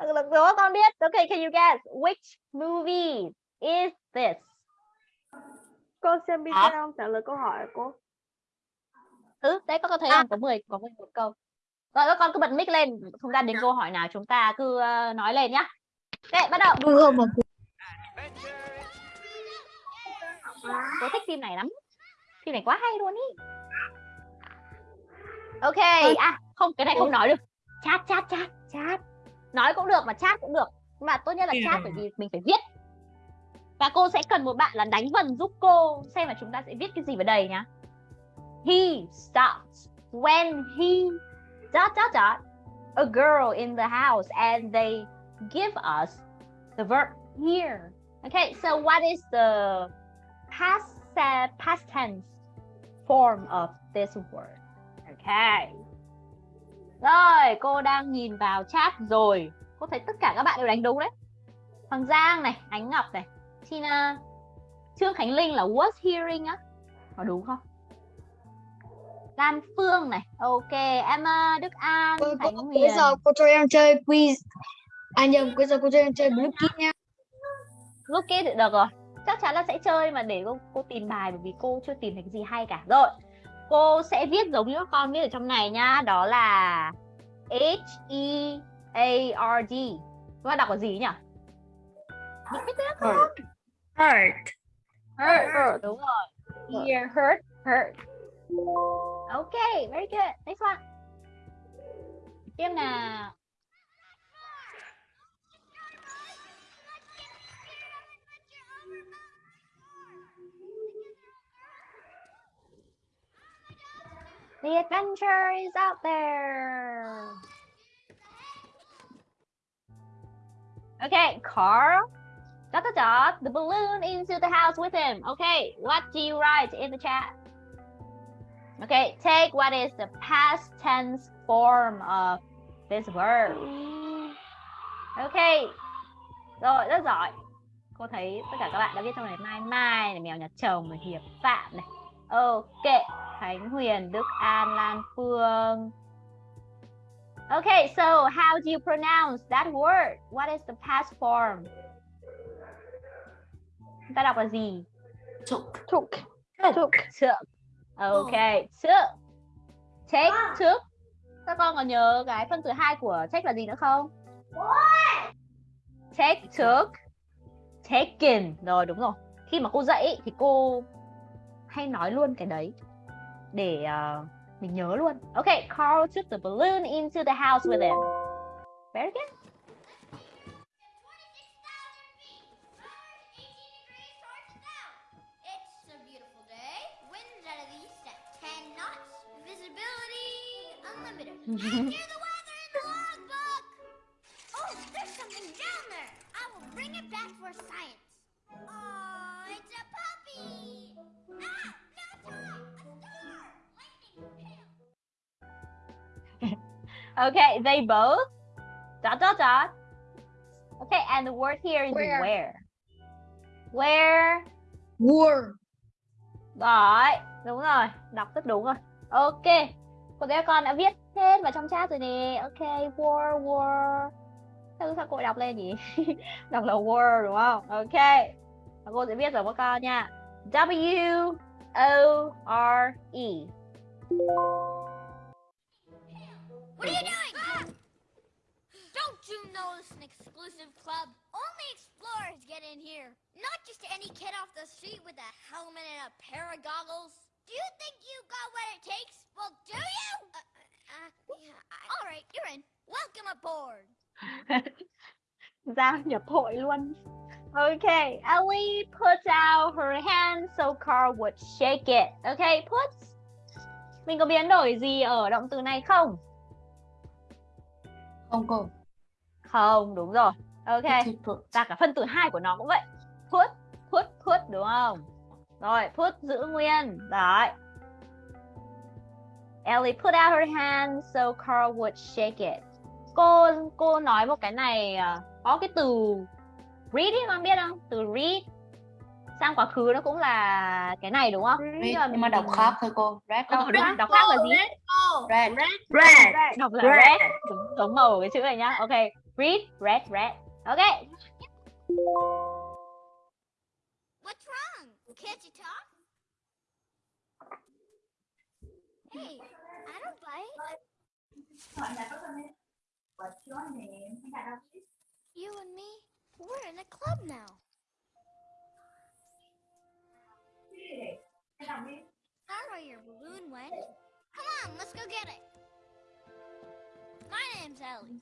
Được rồi con biết. Ok can you guess which movie is this? Xem video không? Trả lời câu hỏi của cô. ừ đấy các con thấy không? Có 10 có 11 câu. Rồi các con cứ bật mic lên. Chúng ta đến câu hỏi nào chúng ta cứ ờ, nói lên nhá. Ok bắt đầu. Đúng không mà Tôi thích phim này lắm. Phim này quá hay luôn ý. Ok à không cái này không nói được chat chat chat chat. Nói cũng được mà chat cũng được. Nhưng mà tốt nhất là chat bởi vì mình phải viết. Và cô sẽ cần một bạn là đánh vần giúp cô xem là chúng ta sẽ viết cái gì vào đây nhá. He stops when he dot dot dot a girl in the house and they give us the verb here. Okay so what is the past uh, past tense form of this word. Okay. Rồi, cô đang nhìn vào chat rồi. Cô thấy tất cả các bạn đều đánh đúng đấy. Hoàng Giang này, Ánh Ngọc này, Tina, Trương Khánh Linh là was hearing á. Có đúng không? Lan Phương này, ok, Emma, Đức An, Khánh Huyền. Bây giờ cô cho em chơi quiz. À nhầm, bây giờ cô cho em chơi blue kit nha. kia thì được rồi chắc chắn là sẽ chơi mà để cô, cô tìm bài bởi vì cô chưa tìm thấy cái gì hay cả rồi cô sẽ viết giống như các con viết ở trong này nhá đó là H E A R D. Các bạn đọc là gì nhỉ? Không? Heart. hurt. Đúng rồi. Here hurt hurt. Okay very good. Next one. Tiếp nào The adventure is out there. Okay, Carl. Dot dot dot. The balloon into the house with him. Okay, what do you write in the chat? Okay, take what is the past tense form of this verb. Okay. Rồi, rất giỏi. Cô thấy tất cả các bạn đã viết trong này Mai Mai này, Mèo Nhật Chồng này, Hiệp Phạm này. Ok, Khánh Huyền, Đức An, Lan Phương. Okay, so how do you pronounce that word? What is the past form? Chúng ta đọc là gì? Took. Took. Took. Took. Okay, took. Take, took. Các con còn nhớ cái phân tử hai của take là gì nữa không? Take, took. Taken. Rồi đúng rồi. Khi mà cô dạy thì cô hay nói luôn cái đấy để uh, mình nhớ luôn. Okay, Carl took the balloon into the house with him. Very good. It's a beautiful day. Winds out of the east at 10 knots. Visibility unlimited. Enter the weather in the logbook. Oh, there's something down there. I will bring it back for science. Okay, they both dot dot dot. Okay, and the word here is Where. where. Where War. Rồi, đúng rồi, đọc rất đúng rồi. Ok, cô bé con đã viết hết vào trong chat rồi nè. Ok, war, war. Sao, sao cô đọc lên nhỉ? đọc là war đúng không? Ok, và cô sẽ viết rồi các con nha. W O R E. know it's an exclusive club? Only explorers get in here. Not just any kid off the street with a helmet and a pair of goggles. Do you think you got what it takes? Well, do you? Uh, uh, yeah, I- all right, you're in. Welcome aboard. Giao nhập hội luôn. Okay, Ellie puts out her hand so Carl would shake it. Okay, puts. Mình có biến đổi gì ở động từ này không? Không cô. Không, đúng rồi. Ok. Và cả phân tử hai của nó cũng vậy. Put, put, put đúng không? Rồi, put giữ nguyên. Đấy. Ellie put out her hand so Carl would shake it. Cô cô nói một cái này à, có cái từ read ấy con biết không? Từ read sang quá khứ nó cũng là cái này đúng không? Read, Nhưng mà nhưng mà đọc khác thôi cô. Red. Đọc, đọc, đọc khác là gì? Red. Red. Đọc là Red. red. Giống màu cái chữ này nhá. Ok. Read, red, red. Ok. What's wrong? Can't you talk? Hey, I don't bite. What's your name? You and me, we're in a club now. Are your balloon went? Come on, let's go get it. My name's Ellie.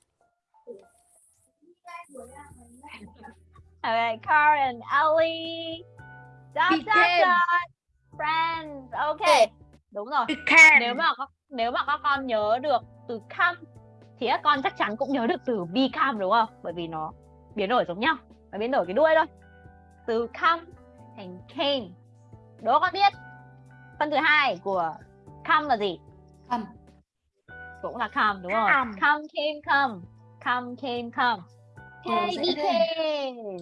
Okay, and Ellie. Dot, dot, Weekend. dot. Friends. Ok. Đúng rồi. Nếu mà nếu mà các con nhớ được từ come thì các con chắc chắn cũng nhớ được từ become đúng không? Bởi vì nó biến đổi giống nhau, nó biến đổi cái đuôi thôi. Từ come thành came. Đố con biết. Phân thứ hai của come là gì? Come. Cũng là come đúng không? Come. Come came come. Come came come. Hey, sẽ became.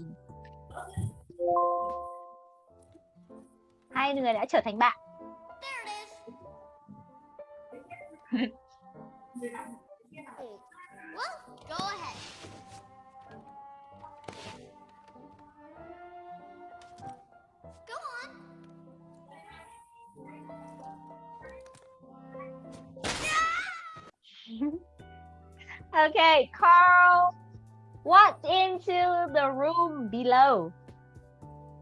Hai người đã trở thành bạn. Go ahead. Go on. Okay, Carl. What's into the room below?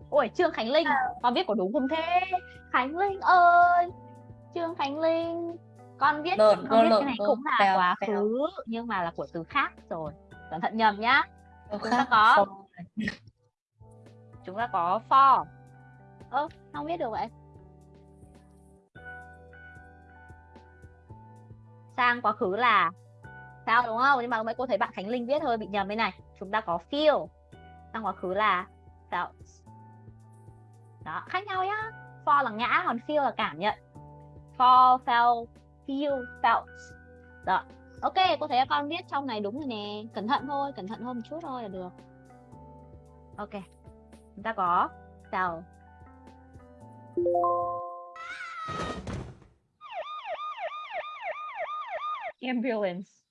Ôi, Trương Khánh Linh, con viết có đúng không thế? Khánh Linh ơi, Trương Khánh Linh, con viết Lộn, con viết lộn, cái này lộn, cũng là phèo, quá phèo. khứ nhưng mà là của từ khác rồi. Cẩn thận nhầm nhá. Chúng ta có chúng ta có for. Ơ, không biết được vậy. Sang quá khứ là sao đúng không? Nhưng mà mấy cô thấy bạn Khánh Linh viết hơi bị nhầm bên này. Chúng ta có feel. trong quá khứ là felt. Đó, khác nhau nhá. For là ngã, còn feel là cảm nhận. For, felt, feel, felt. Đó. Ok, cô thấy con viết trong này đúng rồi nè. Cẩn thận thôi, cẩn thận hơn một chút thôi là được. Ok. Chúng ta có felt. Ambulance.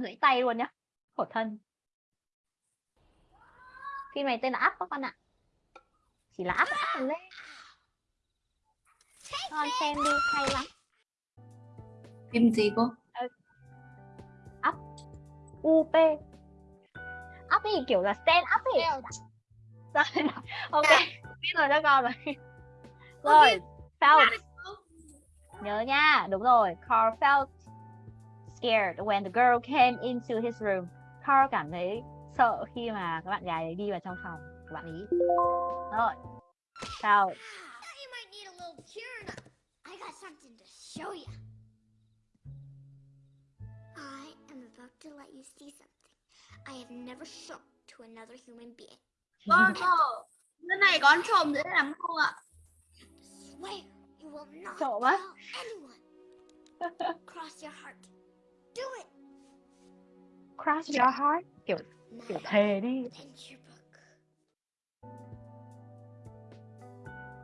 Gãy tay luôn nhá. Khổ thân. Phim này tên là Up các con ạ. Chỉ là Up Up lên. Con xem đi, hay lắm. Phim gì cô? UP. Up thì kiểu là stand up ấy. Rồi, ok, biết rồi cho con rồi. Rồi, felt. Nhớ nha, đúng rồi. Carl felt scared when the girl came into his room. Carl cảm thấy sợ khi mà các bạn gái ấy đi vào trong phòng của bạn ấy. Rồi, up. I am about to let you see something I have never shown to another human being. Con ơi, cái này con trộm dễ lắm không ạ? Swear you will not Trộm á? tell anyone. Cross your heart. Do it. Cross your heart. Kiểu kiểu thề đi.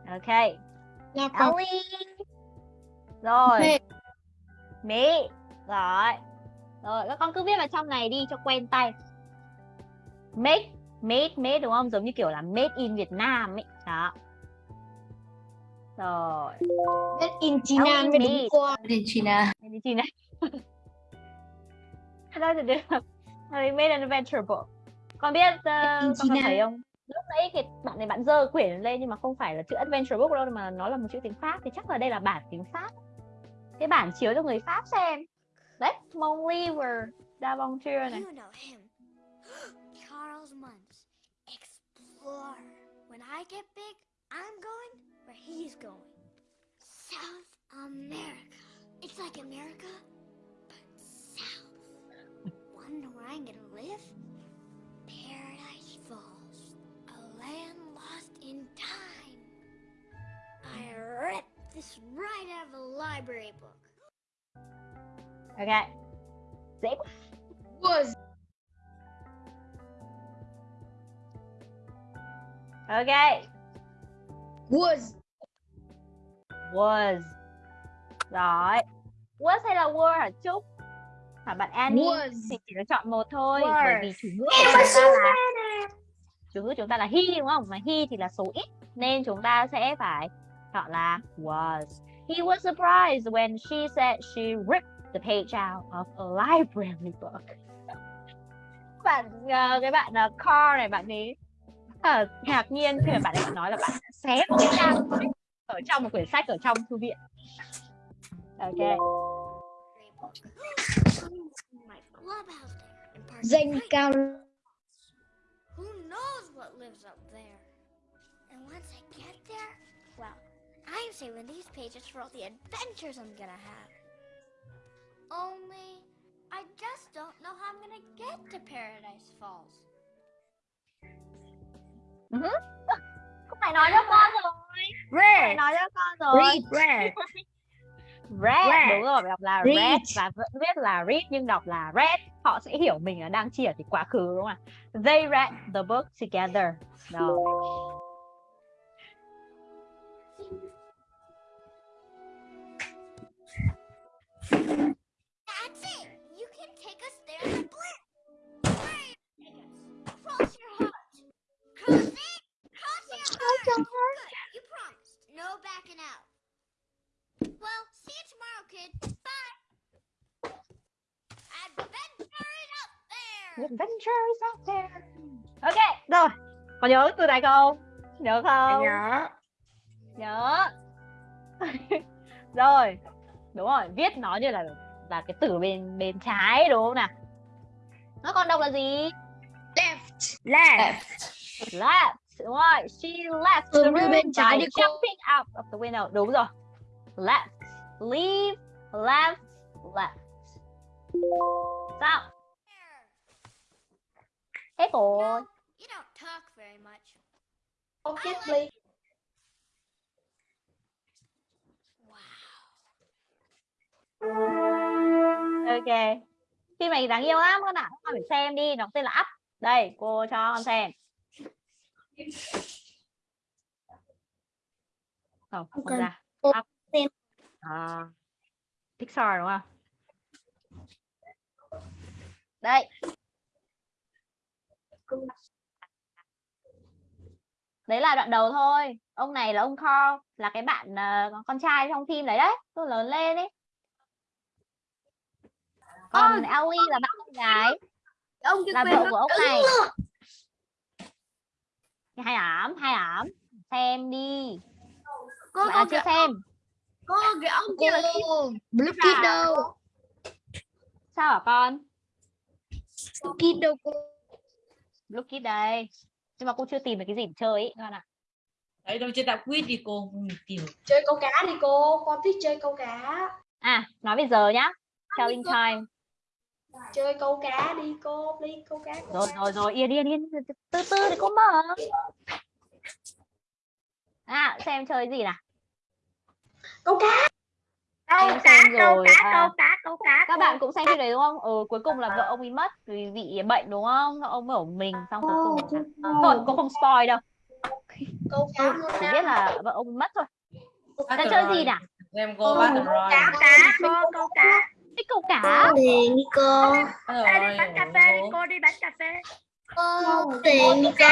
Ok. Con. Ellie. Rồi. Mỹ. Rồi. Rồi, các con cứ viết vào trong này đi cho quen tay. Make, made, made đúng không? Giống như kiểu là made in Việt Nam ấy. Đó. Rồi. Made in China đúng qua. Argentina. Made in China. Đó là được. Rồi, Made an adventure book. Con biết, uh, con có thấy không? Lúc nãy cái bạn này bạn dơ quyển lên nhưng mà không phải là chữ adventure book đâu mà nó là một chữ tiếng Pháp thì chắc là đây là bản tiếng Pháp. Cái bản chiếu cho người Pháp xem. Đấy, Mon Livre d'Aventure này. Charles Muntz. Explorer. When I get big, I'm going where he's going. South America. It's like America, south. Wonder where I'm gonna live? Paradise Falls. A land lost in time. I ripped this right out of a library book. Ok. Dễ. Was. Ok. Was. Was. Rồi. Was hay là were hả Trúc? Hả bạn Annie? Was. Thì chỉ được chọn một thôi Were. bởi vì chủ ngữ của chúng ta là chủ ngữ chúng ta là he đúng không? Mà he thì là số ít nên chúng ta sẽ phải chọn là was. He was surprised when she said she ripped the page out of a library book. Bạn ờ, cái bạn uh, Carl này bạn ấy ờ, ngạc nhiên khi mà bạn ấy nói là bạn xé một cái trang ở trong một quyển sách ở trong thư viện. Ok. My clubhouse there in Park Danh Heights. Who knows what lives up there? And once I get there, well, I'm saving these pages for all the adventures I'm gonna have. Only, I just don't know how I'm gonna get to Paradise Falls. Không phải nói cho con rồi. Red nói cho con rồi. Read red Red, Red. đúng rồi, đọc là Read. red và vẫn viết là read nhưng đọc là red. Họ sẽ hiểu mình là đang chỉ ở cái quá khứ đúng không ạ? They read the book together. Rồi. Cross your heart! Good, you promised. No backing out. Well, see you tomorrow, kid. Bye! Adventure is up there! Adventures out there. Ok, rồi. Có nhớ từ này không? Nhớ không? Nhớ Nhớ. rồi. Đúng rồi, viết nó như là là cái từ bên bên trái đúng không nào? Nó còn đọc là gì? Left Left left đúng rồi she left the room bên trái by jumping out of the window đúng rồi left leave left left. Sao hết rồi No, you don't talk very much. Ok, I like- please. ok. Phim này đáng yêu lắm các bạn. Các bạn phải xem đi. Nó tên là up. Đây cô cho con xem. Không không ra. Up. xem. à, Pixar đúng không? Đây. Đấy là đoạn đầu thôi. Ông này là ông Carl là cái bạn ờ, con trai trong phim đấy đấy. Tôi lớn lên ấy. Còn Ellie là bạn con gái. Ông kia là quên vợ của ông này. Hay ảm hay ảm xem đi. Cô bạn có là chưa xem cô cái ông kia là Cô Blue Kid đâu? sao hả con? Blue Kid đâu cô? Blue Kid đây. Nhưng mà cô chưa tìm được cái gì để chơi ý con ạ. Đấy đâu trên đạo quýt đi cô. Không tìm chơi câu cá đi cô con thích chơi câu cá. À nói bây giờ nhá. Telling time chơi câu cá đi cô đi câu cá câu rồi cá. rồi rồi yên yên yên. Từ từ để cô mở. À xem chơi gì nào câu cá. Câu Em cá xem câu rồi, cá à. câu cá câu cá các cô. bạn cũng xem phim đấy đúng không? Ừ cuối cùng là vợ ông ấy mất vì bị bệnh đúng không? Ông ở mình xong cuối cùng là... thôi cô không spoil đâu. Câu cá chỉ biết là vợ ông mất thôi. Đã chơi gì nào? Em cô Battle Royale. Cá cá cô câu cá. thích câu cá. Tiền đi cô. Đi bán cà phê đi cô. cô đi bán cà phê. Tiền đi cô.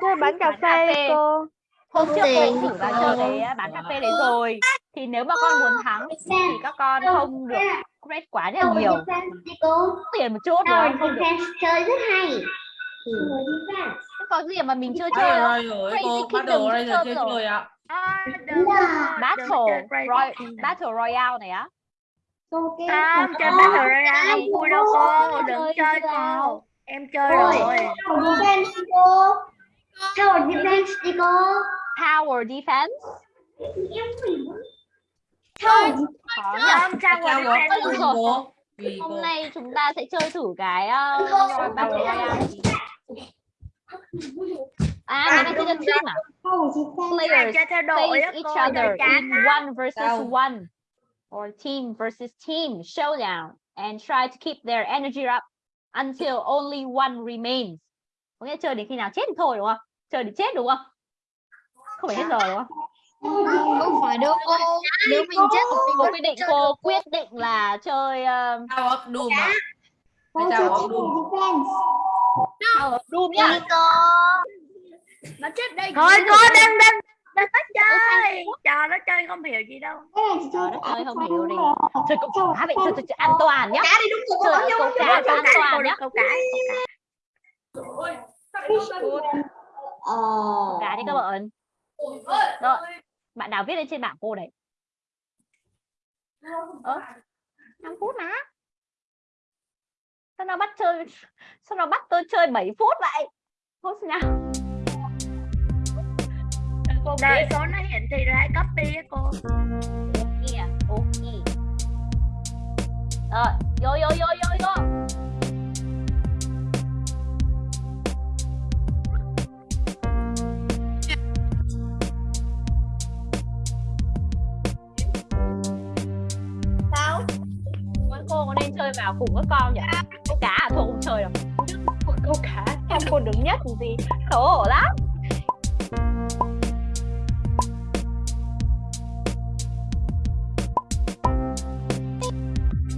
Chơi bánh cà Bán cà phê cô. hôm trước Tiền. cô thử vào chơi cái á, bán cà phê đấy rồi thì nếu mà con muốn thắng thì các con không được grade quá là nhiều Đi cô. tiền một chút rồi không được chơi rất hay. Không có gì mà mình chưa chơi đâu Royale ấy cô Crazy Kingdom Royale chưa chưa rồi. chơi ạ À, rồi. Battle Roy Battle Royale này á Không, chơi Cô. Battle Royale không vui đâu cô, đừng Chơi chơi cô. Em chơi rồi. Tower Defense đi cô. Tower Defense nhỉ Không, rồi rồi. cô. Vì hôm nay chúng ta sẽ chơi thử cái uh, Royale à cái này chơi team à? Players face each other in one versus one. Or team versus team showdown. And try to keep their energy up until only one remains. Có nghĩa chơi đến khi nào chết thì thôi đúng không? Chơi đến chết đúng không? Không phải hết giờ đúng không Không phải đâu cô. Nếu mình chết thì cô mình quyết định cô quyết định là chơi um, Sao ấp đùm ạ? Cô Hay chơi sao ấp Tower đùm? Defense. Tower of Doom nhá cô. nó chết đây Thôi cô đừng đừng nó có chơi. trò nó chơi không hiểu gì đâu. Trời đất ơi không hiểu đi. chơi câu cá vậy chơi, chơi, chơi an toàn nhá. Cá đi đúng rồi chơi câu cá an toàn nhá. Câu cá cá đi. Các bạn. Rồi bạn nào viết lên trên bảng cô đấy? Ơ năm phút mà. Sao nó bắt chơi sao nó bắt tôi chơi 7 phút vậy? Phút nào cô biết số nó hiển thị hãy copy á cô. Kia ok. Rồi vô vô vô vô vô chơi vào cùng các con nhỉ câu cá à thôi không chơi đâu câu cá em cô đứng nhất làm gì. Xấu hổ lắm.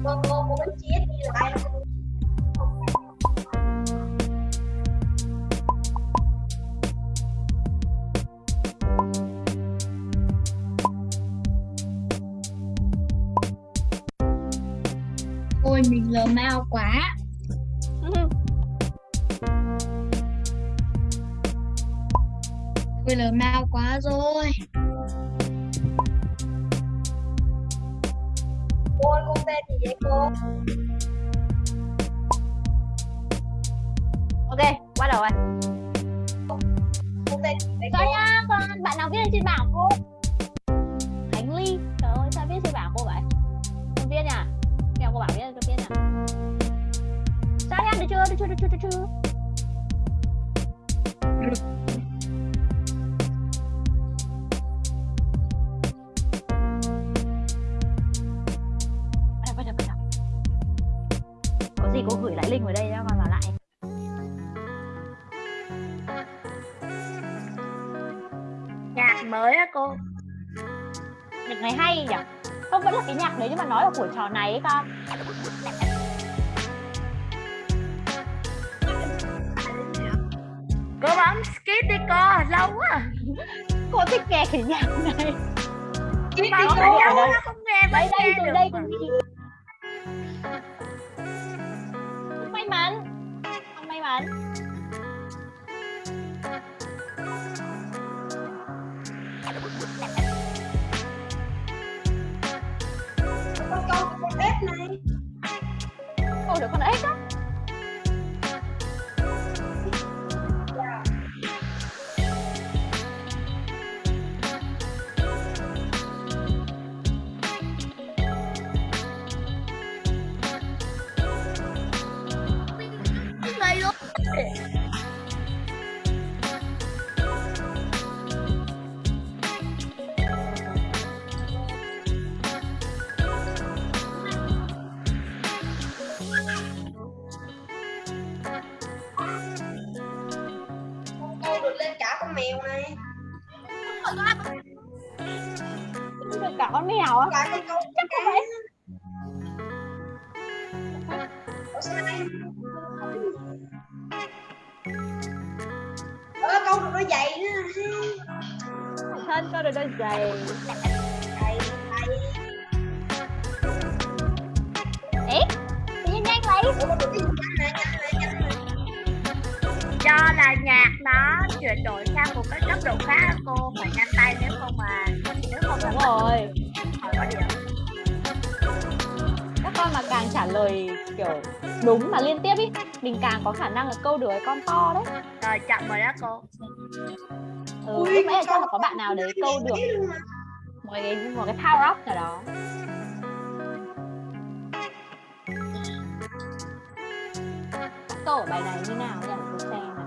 Con cô cô bánh chia đi lại ai mình lờ mau quá. Ôi lờ mau quá rồi. Cô ơi, con tên gì vậy cô? Ok bắt đầu rồi con tên gì vậy Sao cô? nha con bạn nào viết lên trên bảng cô chưa được chưa được chưa được chưa đầu. có gì cô gửi lại link vào đây cho con vào lại. Nhạc mới á cô. Nhạc này hay nhỉ? Không vẫn là cái nhạc đấy nhưng mà nói là của trò này ấy con đi cô lâu quá. Cô thích nghe cái nhạc này cô cháu nó không nghe đây đây từ đây từ không may mắn. Không may mắn con con chắc không phải Ủa, sao câu được đôi giày nữa. Thân con được đôi Giày đúng mà liên tiếp ý. Mình càng có khả năng là câu được cái con to đấy. Rồi chậm rồi đó cô. Ừ, Ui, lúc nãy chắc là có bạn nào đấy câu được một cái một cái power up nào đó. Câu ở bài này như nào? Nhỉ tôi xem nào.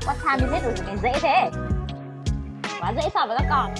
What time is it? Ủa, cái dễ thế. Quá dễ so với các con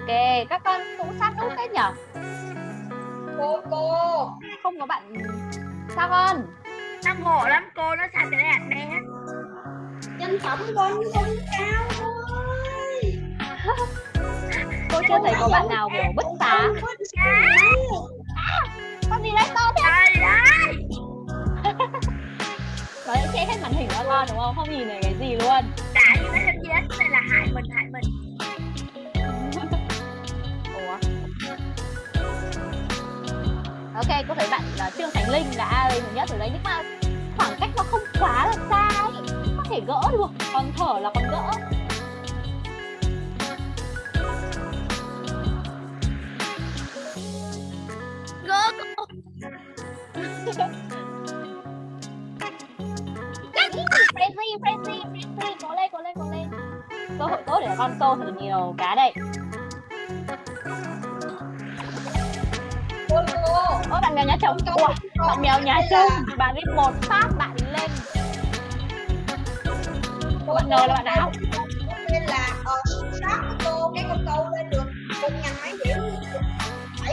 ok các con cũng sát nút hết nhở? Cô cô. Không có bạn. Sao con? Nó ngộ lắm cô nó lệ hạt me hết Nhân phẩm con không cao thôi. cô chưa thấy có bạn nào kiểu bứt phá con gì đấy to thế? Nó sẽ che hết màn hình cho con đúng không? Không nhìn thấy cái gì luôn. Tại vì nó lên chết này là hại mình Ok, cô thấy bạn là Trương Khánh Linh là ai thứ nhất ở đấy nhưng mà khoảng cách nó không quá là xa ấy. Có thể gỡ được, còn thở là còn gỡ. gỡ Crazy, crazy, crazy, cố lên, cố lên, cố lên. Cơ hội tốt để con câu thật nhiều cá đây. Ôi bạn mèo nhà chồng, Ủa, bạn mèo nhà chồng, bạn ấy một phát bạn lên. Cô bạn N là bạn nào? nên là ờ sát của cô cái con câu lên được một ngàn mấy điểm. Ý,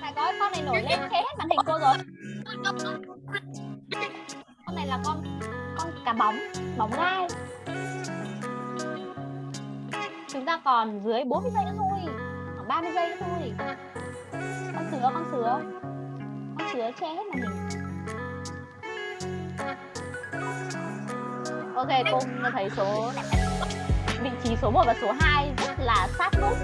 Phải có con này nổi lên che hết màn hình cô rồi. Là con con cá bóng, bóng gai. Chúng ta còn dưới 40 giây nữa thôi, khoảng 30 giây nữa thôi. Con sứa, con sứa con sứa che hết màn hình ok cô thấy số vị trí số 1 và số 2 rất là sát nút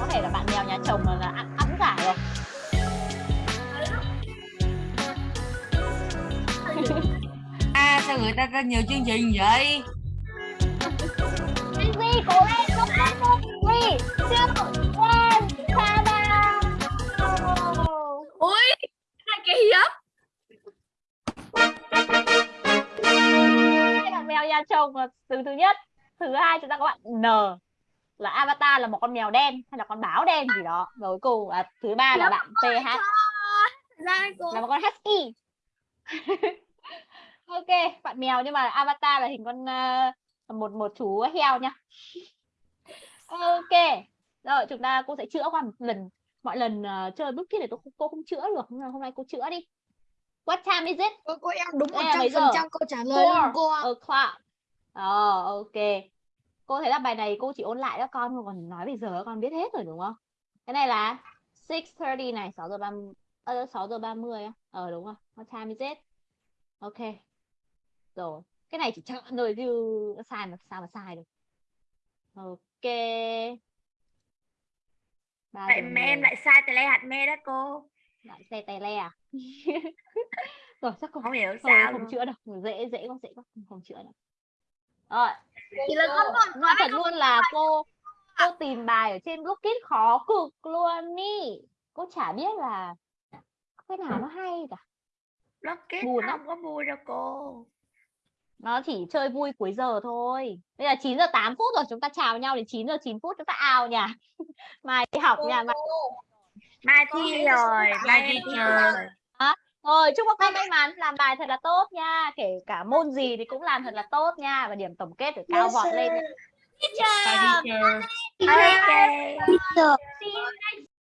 có thể là bạn mèo nhà chồng là, người ta ra nhiều chương trình vậy? Cố lên, không không không Three, two, one, ta-da! ui này kỳ hai bạn mèo nhà chồng là từ thứ nhất. Thứ hai chúng ta có bạn N. Là avatar là một con mèo đen hay là con báo đen gì đó. Rồi cuối cùng là thứ ba là bạn PH là một con husky ok bạn mèo nhưng mà avatar là hình con ờ, một một chú heo nha. Ok rồi chúng ta cô sẽ chữa qua một lần. Mọi lần ờ, chơi bước kia này tôi không, cô không chữa được. Nhưng mà hôm nay cô chữa đi. What time is it? Cô, cô em đúng là mấy 100% giờ? câu trả lời luôn cô o'clock. Ờ ok. Cô thấy là bài này cô chỉ ôn lại cho con còn nói bây giờ con biết hết rồi đúng không? Cái này là 6:30 này 6 giờ 30 ờ, 6 giờ 30 á. Ờ đúng rồi. What time is it? Ok rồi cái này chỉ chọn rồi chứ sai mà sao mà sai được. Ok. Ba vậy giờ mà em lại sai tỷ lệ hạt me đó cô. Lại xe tay le à? Rồi chắc cô không hiểu sao không luôn. chữa đâu. Dễ dễ quá dễ quá. Không, không chữa đâu. Rồi. Chỉ là con còn nói thật luôn là cô cô tìm bài ở trên Blockit khó cực luôn ý. Cô chả biết là cái nào nó hay cả. Rocket Buồn lắm. không có vui đâu cô nó chỉ chơi vui cuối giờ thôi. Bây giờ 9 giờ 8 phút rồi chúng ta chào nhau đến 9 giờ 9 phút chúng ta out nha mai đi học nha mai mai thi rồi mai thi rồi. rồi. Chúc các con may mắn làm bài thật là tốt nha. Kể cả môn gì thì cũng làm thật là tốt nha và điểm tổng kết được cao vọt lên nha. Bye teacher. ok. Teacher. You next